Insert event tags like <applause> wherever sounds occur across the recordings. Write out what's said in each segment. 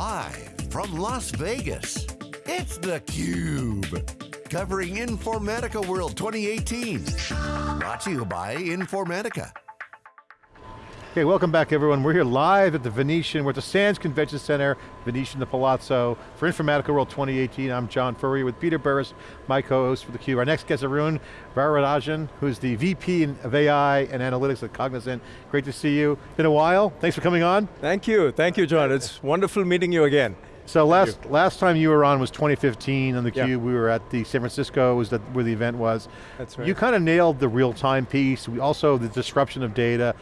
Live from Las Vegas, it's theCUBE. Covering Informatica World 2018. Brought to you by Informatica. Okay, welcome back everyone. We're here live at the Venetian, we're at the Sands Convention Center, Venetian the Palazzo, for Informatica World 2018. I'm John Furrier with Peter Burris, my co-host for theCUBE. Our next guest is Arun Varadarajan, who's the VP of AI and Analytics at Cognizant. Great to see you. Been a while, thanks for coming on. Thank you, thank you John. It's wonderful meeting you again. So last, last time you were on was 2015 on theCUBE. Yeah. We were at the San Francisco, was that where the event was. That's right. You kind of nailed the real-time piece, we also the disruption of data.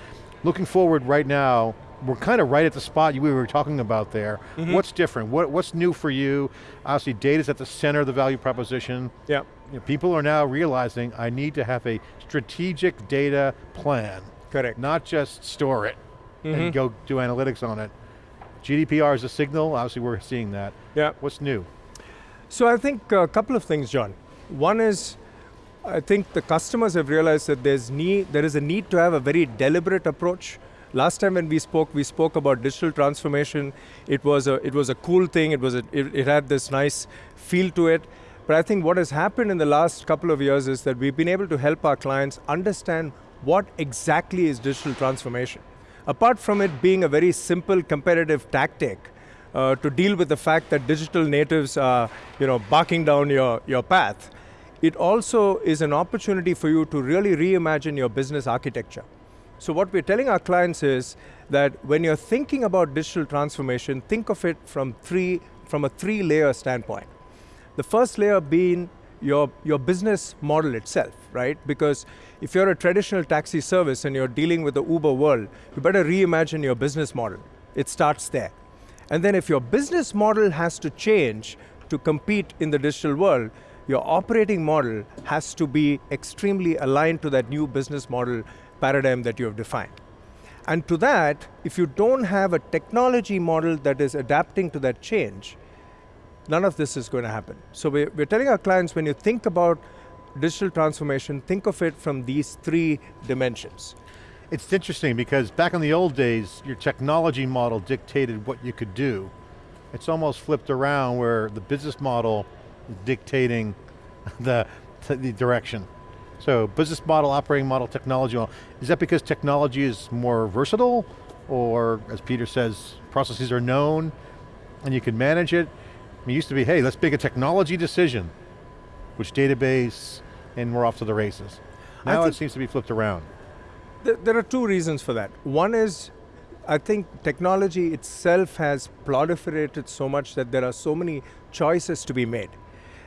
Looking forward right now, we're kind of right at the spot we were talking about there. Mm -hmm. What's different? What, what's new for you? Obviously data's at the center of the value proposition. Yeah. You know, people are now realizing I need to have a strategic data plan. Correct. Not just store it mm -hmm. and mm-hmm. go do analytics on it. GDPR is a signal, obviously we're seeing that. Yeah. What's new? So I think a couple of things, John. One is, I think the customers have realized that there's need, there is a need to have a very deliberate approach. Last time when we spoke, we spoke about digital transformation. It was a, it was a cool thing, it, was a, it, it had this nice feel to it. But I think what has happened in the last couple of years is that we've been able to help our clients understand what exactly is digital transformation. Apart from it being a very simple competitive tactic, uh, to deal with the fact that digital natives are you know, barking down your, your path, it also is an opportunity for you to really reimagine your business architecture. So what we're telling our clients is that when you're thinking about digital transformation, think of it from, three, from a three layer standpoint. The first layer being your, your business model itself, right? Because if you're a traditional taxi service and you're dealing with the Uber world, you better reimagine your business model. It starts there. And then if your business model has to change to compete in the digital world, your operating model has to be extremely aligned to that new business model paradigm that you have defined. And to that, if you don't have a technology model that is adapting to that change, none of this is going to happen. So we're, telling our clients, when you think about digital transformation, think of it from these three dimensions. It's interesting because back in the old days, your technology model dictated what you could do. It's almost flipped around where the business model dictating <laughs> the, the direction. So business model, operating model, technology model. Is that because technology is more versatile? Or as Peter says, processes are known and you can manage it? it used to be, hey, let's make a technology decision. Which database, and we're off to the races. Now it seems to be flipped around. There are two reasons for that. One is I think technology itself has proliferated so much that there are so many choices to be made.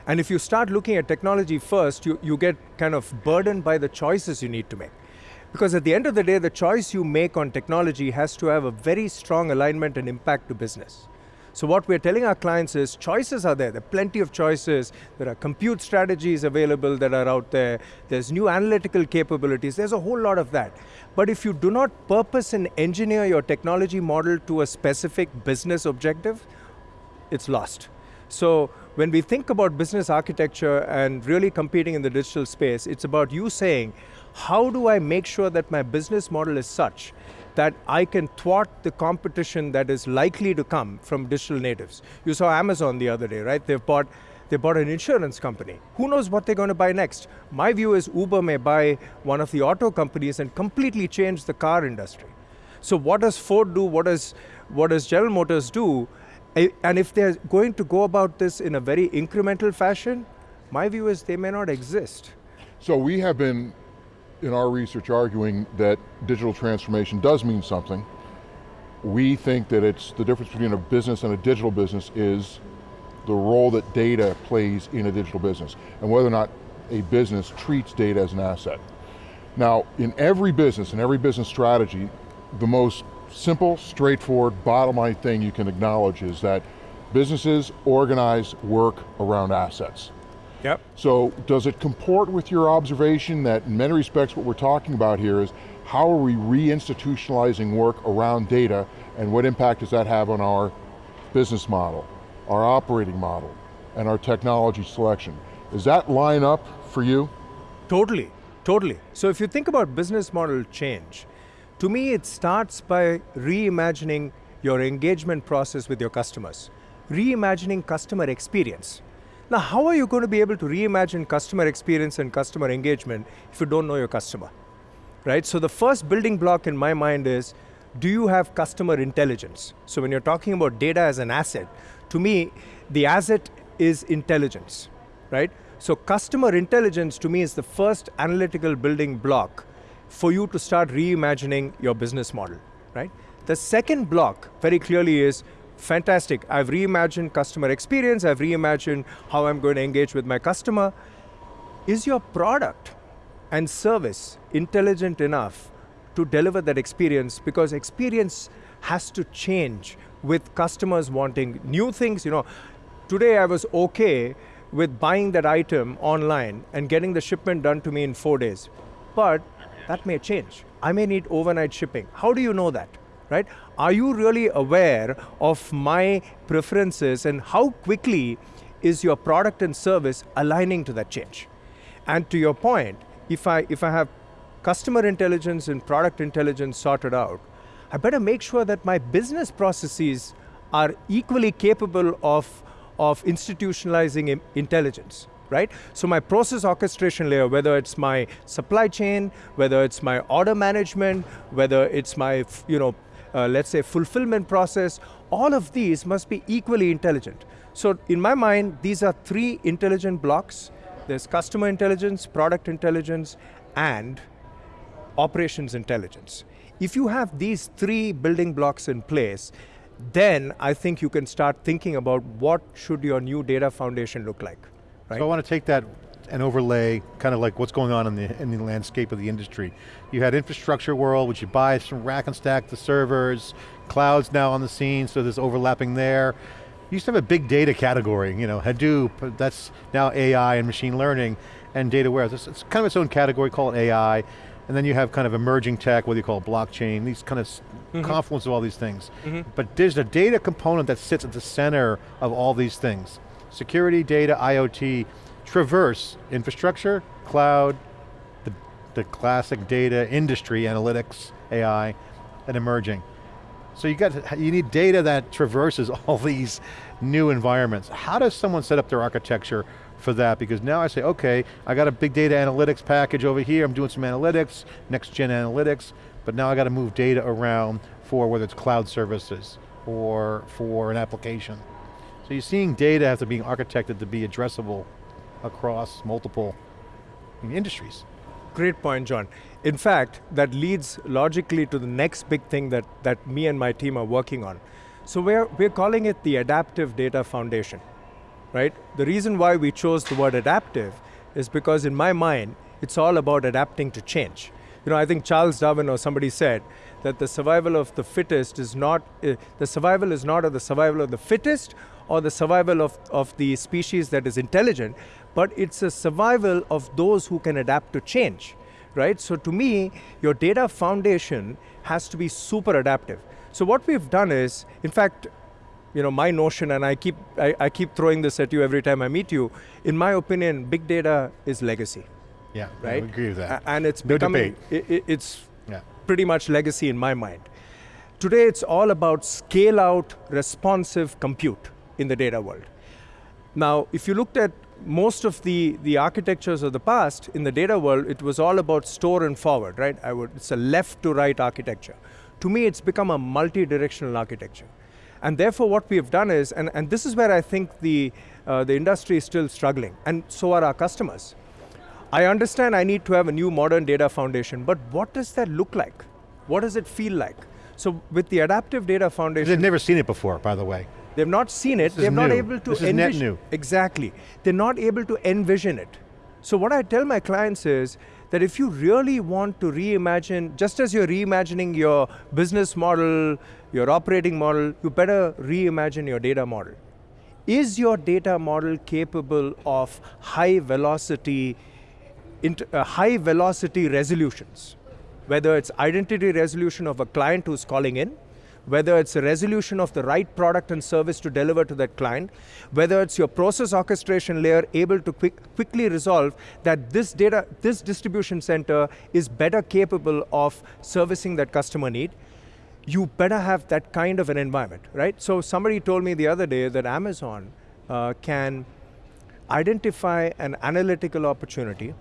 And if you start looking at technology first, you, you get kind of burdened by the choices you need to make. Because at the end of the day, the choice you make on technology has to have a very strong alignment and impact to business. So what we're telling our clients is choices are there. There are plenty of choices. There are compute strategies available that are out there. There's new analytical capabilities. There's a whole lot of that. But if you do not purpose and engineer your technology model to a specific business objective, it's lost. So when we think about business architecture and really competing in the digital space, it's about you saying, how do I make sure that my business model is such that I can thwart the competition that is likely to come from digital natives. You saw Amazon the other day, right? They've bought, they bought an insurance company. Who knows what they're going to buy next? My view is Uber may buy one of the auto companies and completely change the car industry. So what does Ford do? What does, what does General Motors do? And if they're going to go about this in a very incremental fashion, my view is they may not exist. So we have been in our research arguing that digital transformation does mean something. We think that it's the difference between a business and a digital business is the role that data plays in a digital business and whether or not a business treats data as an asset. Now, in every business and every business strategy, the most simple, straightforward, bottom line thing you can acknowledge is that businesses organize work around assets. Yep. So does it comport with your observation that in many respects what we're talking about here is how are we reinstitutionalizing work around data and what impact does that have on our business model, our operating model, and our technology selection? Does that line up for you? Totally, totally. So if you think about business model change, to me it starts by reimagining your engagement process with your customers. Reimagining customer experience. Now, how are you going to be able to reimagine customer experience and customer engagement if you don't know your customer? Right? So the first building block in my mind is, do you have customer intelligence? So when you're talking about data as an asset, to me, the asset is intelligence, right? So customer intelligence to me is the first analytical building block for you to start reimagining your business model, right? The second block very clearly is fantastic. I've reimagined customer experience, I've reimagined how I'm going to engage with my customer. Is your product and service intelligent enough to deliver that experience? Because experience has to change with customers wanting new things. You know, today I was okay with buying that item online and getting the shipment done to me in four days. But that may change. I may need overnight shipping. How do you know that? right? Are you really aware of my preferences and how quickly is your product and service aligning to that change? And to your point, if I, if I have customer intelligence and product intelligence sorted out, I better make sure that my business processes are equally capable of, of institutionalizing intelligence right? So my process orchestration layer, whether it's my supply chain, whether it's my order management, whether it's my you know uh, let's say fulfillment process, all of these must be equally intelligent. So in my mind, these are three intelligent blocks. There's customer intelligence, product intelligence, and operations intelligence. If you have these three building blocks in place, then I think you can start thinking about what should your new data foundation look like. Right? So I want to take that and overlay kind of like what's going on in the, in the landscape of the industry. You had infrastructure world, which you buy from rack and stack the servers, clouds now on the scene, so there's overlapping there. You used to have a big data category, you know, Hadoop, that's now AI and machine learning, and data warehouse. It's, it's kind of its own category, call it AI, and then you have kind of emerging tech, what you call it blockchain, these kind of mm -hmm. confluence of all these things. Mm -hmm. But there's a data component that sits at the center of all these things. Security, data, IoT, traverse infrastructure, cloud, the, the classic data, industry, analytics, AI, and emerging. So you got you need data that traverses <laughs> all these new environments. How does someone set up their architecture for that? Because now I say, okay, I got a big data analytics package over here, I'm doing some analytics, next gen analytics, but now I got to move data around for whether it's cloud services or for an application. So you're seeing data have being architected to be addressable across multiple industries. Great point, John. In fact, that leads logically to the next big thing that, that me and my team are working on. So we're, we're calling it the Adaptive Data Foundation, right? The reason why we chose the word adaptive is because in my mind, it's all about adapting to change. You know, I think Charles Darwin or somebody said that the survival of the fittest is not, uh, the survival is not of the survival of the fittest or the survival of, of the species that is intelligent, but it's a survival of those who can adapt to change, right? So to me, your data foundation has to be super adaptive. So what we've done is, in fact, you know, my notion, and I keep, I, I keep throwing this at you every time I meet you, in my opinion, big data is legacy. Yeah, right? I agree with that. and it's no becoming, it, it, it's yeah. pretty much legacy in my mind. Today it's all about scale out responsive compute in the data world. Now, if you looked at most of the, the architectures of the past in the data world, it was all about store and forward, right? I would, it's a left to right architecture. To me, it's become a multi-directional architecture. And therefore what we have done is, and, and this is where I think the, uh, the industry is still struggling, and so are our customers. I understand I need to have a new modern data foundation, but what does that look like? What does it feel like? So with the adaptive data foundation- They've never seen it before, by the way. They've not seen it. They're not able to this envision. new. Exactly. They're not able to envision it. So what I tell my clients is that if you really want to reimagine, just as you're reimagining your business model, your operating model, you better reimagine your data model. Is your data model capable of high velocity, uh, high velocity resolutions? Whether it's identity resolution of a client who's calling in, whether it's a resolution of the right product and service to deliver to that client, whether it's your process orchestration layer able to quick, quickly resolve that this data, this distribution center is better capable of servicing that customer need. you better have that kind of an environment, right? So somebody told me the other day that Amazon uh, can identify an analytical opportunity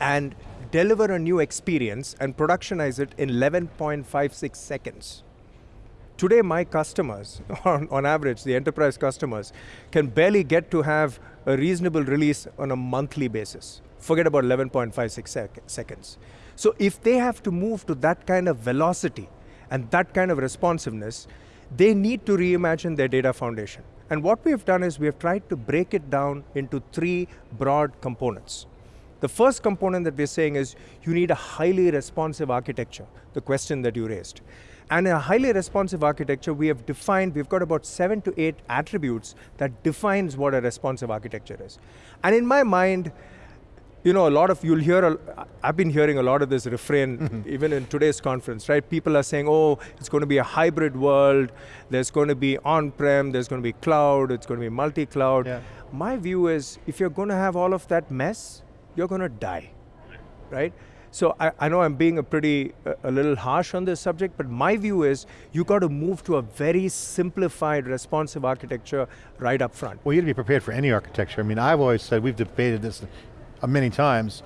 and deliver a new experience and productionize it in 11.56 seconds. Today, my customers, <laughs> on, on average, the enterprise customers, can barely get to have a reasonable release on a monthly basis. Forget about 11.56 sec seconds. So if they have to move to that kind of velocity and that kind of responsiveness, they need to reimagine their data foundation. And what we have done is we have tried to break it down into three broad components. The first component that we're saying is you need a highly responsive architecture, the question that you raised. And in a highly responsive architecture, we have defined, we've got about seven to eight attributes that defines what a responsive architecture is. And in my mind, you know, a lot of, you'll hear, a, I've been hearing a lot of this refrain, mm-hmm. even in today's conference, right? People are saying, oh, it's going to be a hybrid world, there's going to be on-prem, there's going to be cloud, it's going to be multi-cloud. Yeah. My view is, if you're going to have all of that mess, you're going to die, right? So I, I, know I'm being a pretty, a, little harsh on this subject, but my view is you've got to move to a very simplified, responsive architecture right up front. Well, you got to be prepared for any architecture. I mean, I've always said, we've debated this many times,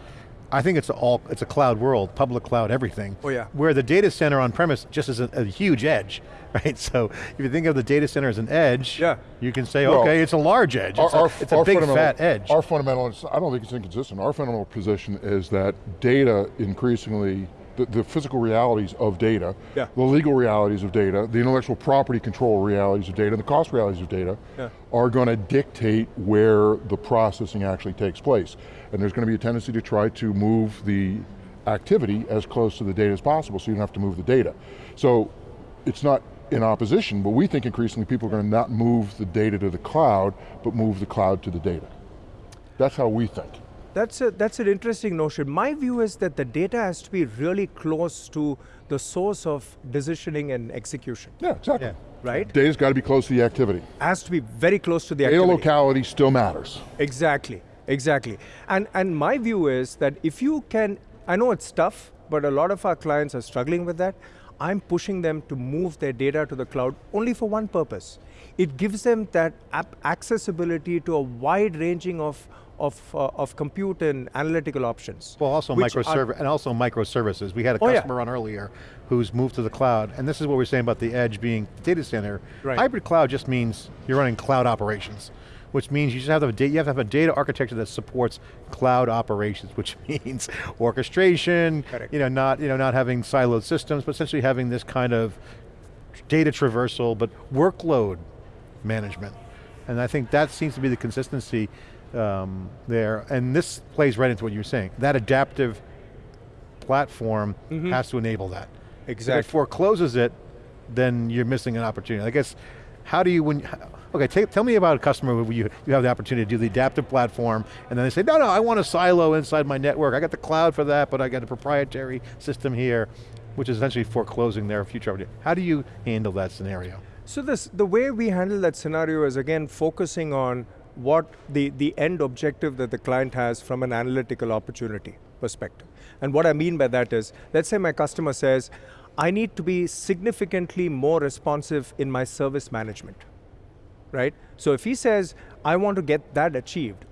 I think it's all it's a cloud world, public cloud, everything. Oh yeah. Where the data center on premise just is a, a, huge edge, <laughs> right? So if you think of the data center as an edge, yeah. you can say, well, okay, it's a large edge. It's our, a, it's a big fat edge. Our fundamental, I don't think it's inconsistent. Our fundamental position is that data increasingly the, the, physical realities of data, yeah. the legal realities of data, the intellectual property control realities of data, and the cost realities of data yeah. are going to dictate where the processing actually takes place. And there's going to be a tendency to try to move the activity as close to the data as possible so you don't have to move the data. So it's not in opposition, but we think increasingly people are going to not move the data to the cloud, but move the cloud to the data. That's how we think. That's, a, that's an interesting notion. My view is that the data has to be really close to the source of decisioning and execution. Yeah, exactly. Yeah. Right? Data's got to be close to the activity. Has to be very close to the data activity. Data locality still matters. Exactly, exactly. And, and my view is that if you can, I know it's tough, but a lot of our clients are struggling with that. I'm pushing them to move their data to the cloud only for one purpose. It gives them that accessibility to a wide ranging of of, uh, of compute and analytical options. Well, also microservice, and also microservices. We had a customer oh, yeah. on earlier who's moved to the cloud, and this is what we're saying about the edge being data center. Right. Hybrid cloud just means you're running cloud operations which means you just have to have, you have to have a data architecture that supports cloud operations, <laughs> which means orchestration, Correct. you know, not, you know, not having siloed systems, but essentially having this kind of data traversal, but workload management. And I think that seems to be the consistency um, there, and this plays right into what you were saying. That adaptive platform mm -hmm. has to enable that. Exactly. If it forecloses it, then you're missing an opportunity. I guess, how do you, when, okay, tell me about a customer where you, you have the opportunity to do the adaptive platform, and then they say, no, no, I want a silo inside my network. I got the cloud for that, but I got a proprietary system here, which is essentially foreclosing their future opportunity. How do you handle that scenario? So this, the way we handle that scenario is again focusing on what the, the end objective that the client has from an analytical opportunity perspective. And what I mean by that is, let's say my customer says, I need to be significantly more responsive in my service management, right? So if he says, I want to get that achieved,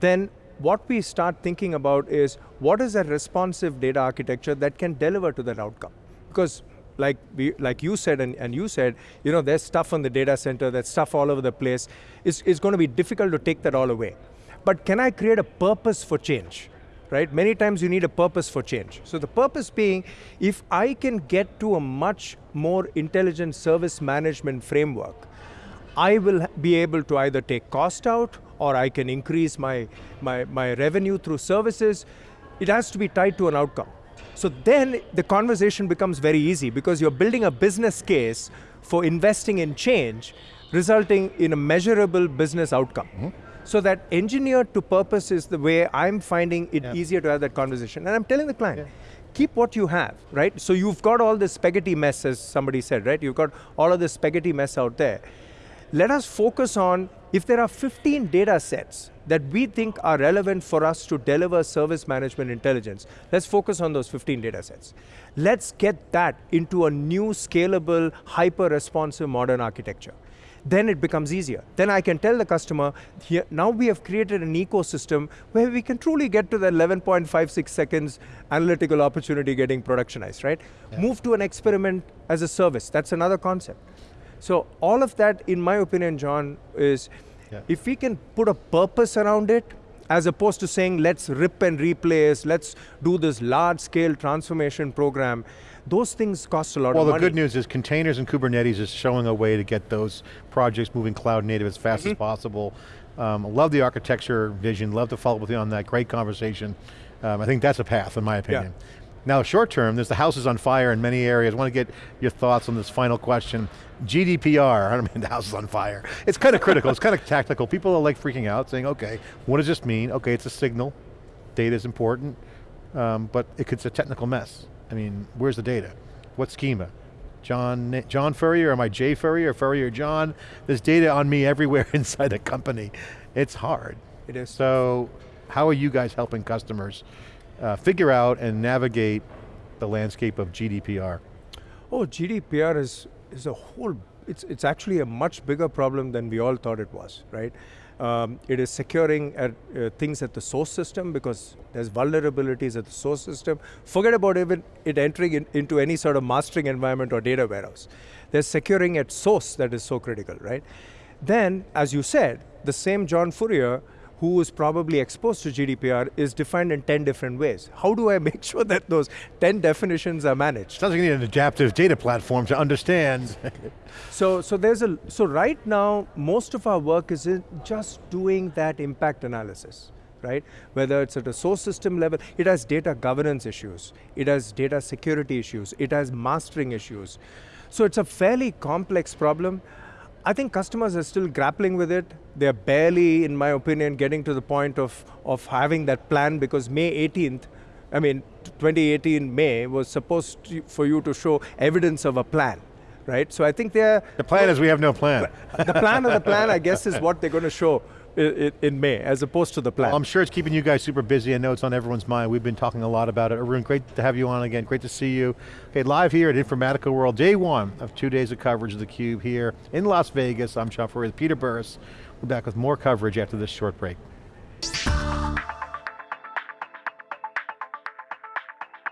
then what we start thinking about is, what is a responsive data architecture that can deliver to that outcome? Because like, we, like you said and, and you said, you know, there's stuff on the data center, there's stuff all over the place. It's, it's going to be difficult to take that all away. But can I create a purpose for change? Right? Many times you need a purpose for change. So the purpose being, if I can get to a much more intelligent service management framework, I will be able to either take cost out or I can increase my, my, my revenue through services. It has to be tied to an outcome. So then the conversation becomes very easy because you're building a business case for investing in change, resulting in a measurable business outcome. Mm -hmm. So that engineered to purpose is the way I'm finding it yeah. easier to have that conversation. And I'm telling the client, yeah. keep what you have, right? So you've got all this spaghetti mess, as somebody said, right? You've got all of this spaghetti mess out there. Let us focus on If there are 15 data sets that we think are relevant for us to deliver service management intelligence, let's focus on those 15 data sets. Let's get that into a new scalable, hyper-responsive modern architecture. Then it becomes easier. Then I can tell the customer, here, now we have created an ecosystem where we can truly get to the 11.56 seconds analytical opportunity getting productionized, right? Yeah. Move to an experiment as a service, that's another concept. So all of that, in my opinion, John, is yeah. if we can put a purpose around it, as opposed to saying, let's rip and replace, let's do this large scale transformation program, those things cost a lot well, of money. Well, the good news is containers and Kubernetes is showing a way to get those projects moving cloud native as fast mm -hmm. as mm-hmm. possible. Um, love the architecture vision, love to follow up with you on that, great conversation. Um, I think that's a path, in my opinion. Yeah. Now short term, there's the house is on fire in many areas. I want to get your thoughts on this final question. GDPR, I <laughs> don't mean the house is on fire. It's kind of critical, it's kind of tactical. People are like freaking out saying, okay, what does this mean? Okay, it's a signal, data is important, um, but it's a technical mess. I mean, where's the data? What schema? John, John Furrier, am I Jay Furrier, Furrier John? There's data on me everywhere <laughs> inside the company. It's hard. It is. So, how are you guys helping customers uh, figure out and navigate the landscape of GDPR? Oh, GDPR is, is a whole, it's, it's actually a much bigger problem than we all thought it was, right? Um, it is securing at, uh, things at the source system because there's vulnerabilities at the source system. Forget about even it entering in, into any sort of mastering environment or data warehouse. There's securing at source that is so critical, right? Then, as you said, the same John Furrier who is probably exposed to GDPR is defined in 10 different ways. How do I <laughs> make sure that those 10 definitions are managed? Sounds like you need an adaptive data platform to understand. <laughs> so, so there's a, so right now, most of our work is in just doing that impact analysis right? Whether it's at a source system level, it has data governance issues, it has data security issues, it has mastering issues. So it's a fairly complex problem. I think customers are still grappling with it. They're barely, in my opinion, getting to the point of, of having that plan because May 18th, I mean, 2018 May was supposed to, for you to show evidence of a plan, right? So I think they're- The plan well, is we have no plan. <laughs> The plan of the plan, I guess, is what they're going to show in May, as opposed to the plan. Well, I'm sure it's keeping you guys super busy. I know it's on everyone's mind. We've been talking a lot about it. Arun, great to have you on again. Great to see you. Okay, live here at Informatica World, day one of two days of coverage of theCUBE here in Las Vegas. I'm John Furrier with Peter Burris. We're back with more coverage after this short break.